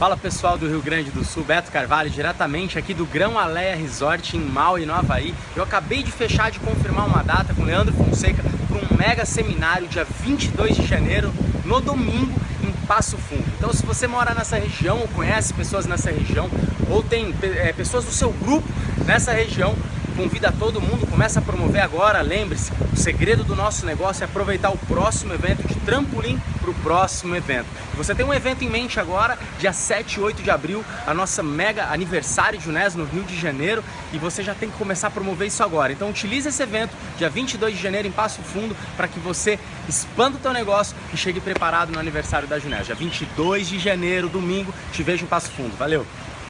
Fala pessoal do Rio Grande do Sul, Beto Carvalho, diretamente aqui do Grão Aleia Resort em Maui, no Havaí. Eu acabei de fechar de confirmar uma data com o Leandro Fonseca para um mega seminário dia 22 de janeiro, no domingo, em Passo Fundo. Então se você mora nessa região ou conhece pessoas nessa região ou tem é, pessoas do seu grupo nessa região, convida todo mundo, começa a promover agora, lembre-se, o segredo do nosso negócio é aproveitar o próximo evento de trampolim para o próximo evento. Você tem um evento em mente agora, dia 7 e 8 de abril, a nossa mega aniversário de UNES no Rio de Janeiro, e você já tem que começar a promover isso agora. Então utilize esse evento, dia 22 de janeiro em Passo Fundo, para que você expanda o teu negócio e chegue preparado no aniversário da Junés. Dia 22 de janeiro, domingo, te vejo em Passo Fundo. Valeu!